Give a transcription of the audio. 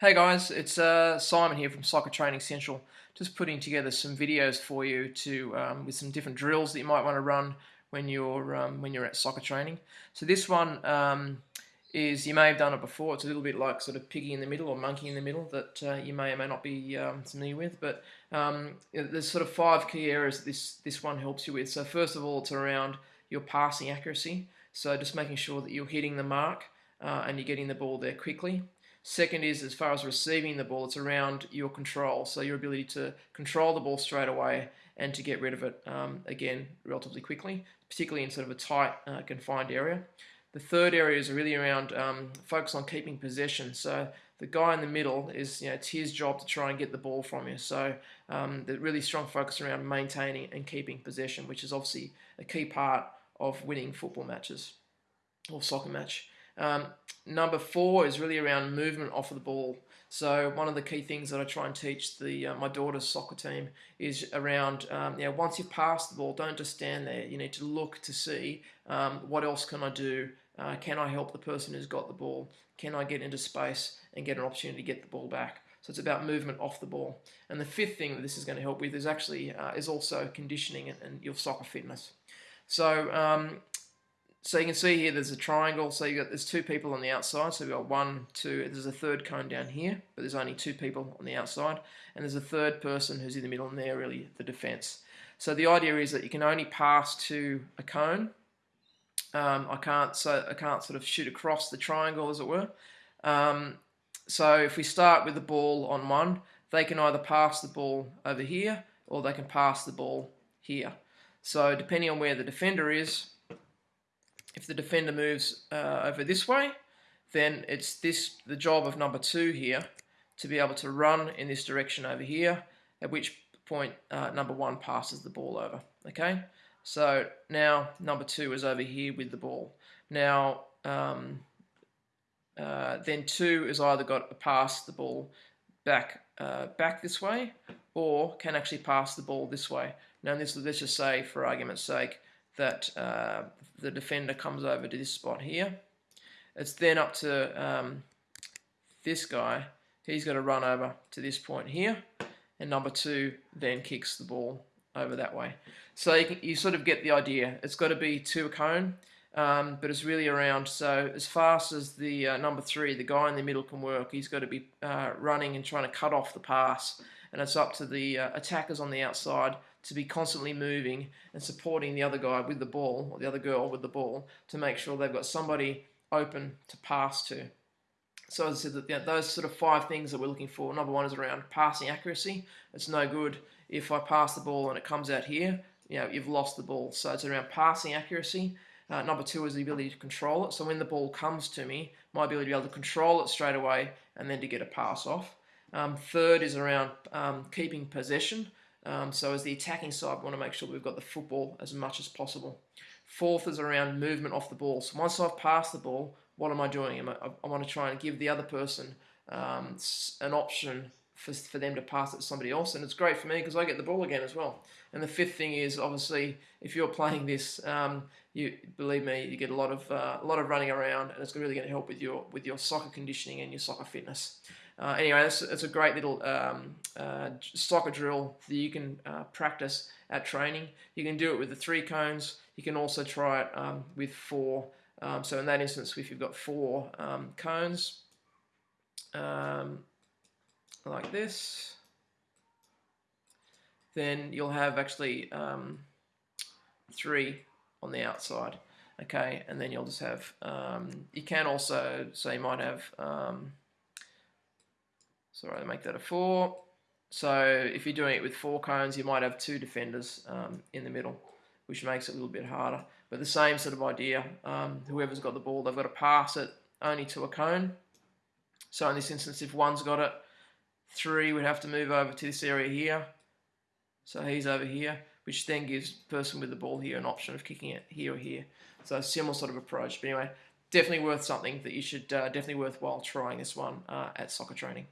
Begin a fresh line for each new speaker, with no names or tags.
Hey guys, it's uh, Simon here from Soccer Training Central. Just putting together some videos for you to um, with some different drills that you might want to run when you're um, when you're at soccer training. So this one um, is you may have done it before. It's a little bit like sort of piggy in the middle or monkey in the middle that uh, you may or may not be um, familiar with. But um, there's sort of five key areas that this this one helps you with. So first of all, it's around your passing accuracy. So just making sure that you're hitting the mark uh, and you're getting the ball there quickly. Second is as far as receiving the ball, it's around your control. So your ability to control the ball straight away and to get rid of it um, again relatively quickly, particularly in sort of a tight, uh, confined area. The third area is really around um, focus on keeping possession. So the guy in the middle is, you know, it's his job to try and get the ball from you. So um, the really strong focus around maintaining and keeping possession, which is obviously a key part of winning football matches or soccer match. Um, number four is really around movement off of the ball. So one of the key things that I try and teach the uh, my daughter's soccer team is around um, you know once you've passed the ball, don't just stand there. You need to look to see um, what else can I do. Uh, can I help the person who's got the ball? Can I get into space and get an opportunity to get the ball back? So it's about movement off the ball. And the fifth thing that this is going to help with is actually uh, is also conditioning and, and, your soccer fitness. So um, so you can see here there's a triangle. So you got there's two people on the outside. So we've got one, two. There's a third cone down here, but there's only two people on the outside, and there's a third person who's in the middle, and they're really the defence. So the idea is that you can only pass to a cone. Um, I can't so I can't sort of shoot across the triangle, as it were. Um, so if we start with the ball on one, they can either pass the ball over here or they can pass the ball here. So depending on where the defender is, if the defender moves uh, over this way, then it's this the job of number two here to be able to run in this direction over here, at which point uh, number one passes the ball over. Okay, so now number two is over here with the ball. Now, um, uh, then two is either got to pass the ball back uh, back this way, or can actually pass the ball this way. Now, this let's just say, for argument's sake, that uh, the defender comes over to this spot here. It's then up to um, this guy. He's got to run over to this point here. And number two then kicks the ball over that way. So you, can, you sort of get the idea. It's got to be to a cone, um, but it's really around. So as fast as the uh, number three, the guy in the middle can work, he's got to be uh, running and trying to cut off the pass. And it's up to the uh, attackers on the outside to be constantly moving and supporting the other guy with the ball or the other girl with the ball to make sure they've got somebody open to pass to. So as I said, that those sort of five things that we're looking for. Number one is around passing accuracy. It's no good if I pass the ball and it comes out here. You know, you've lost the ball. So it's around passing accuracy. Uh, number two is the ability to control it. So when the ball comes to me, my ability to be able to control it straight away and then to get a pass off. Um, third is around um, keeping possession. Um, so as the attacking side, we want to make sure we've got the football as much as possible. Fourth is around movement off the ball. So once I've passed the ball, what am I doing? I, I want to try and give the other person um, an option for, for them to pass it to somebody else. And it's great for me because I get the ball again as well. And the fifth thing is obviously if you're playing this, um, you believe me, you get a lot of uh, a lot of running around, and it's really going to help with your with your soccer conditioning and your soccer fitness. Uh, anyway, it's, it's a great little um, uh, soccer drill that you can uh, practice at training. You can do it with the three cones. You can also try it um, with four. Um, so in that instance, if you've got four um, cones, um, like this, then you'll have actually um, three on the outside. Okay, and then you'll just have, you can also, so you might have so I make that a four. So if you're doing it with four cones, you might have two defenders um, in the middle, which makes it a little bit harder. But the same sort of idea. Um, whoever's got the ball, they've got to pass it only to a cone. So in this instance, if one's got it, three would have to move over to this area here. So he's over here, which then gives the person with the ball here an option of kicking it here or here. So similar sort of approach. But anyway, definitely worth something that you should uh, definitely worthwhile trying this one uh, at soccer training.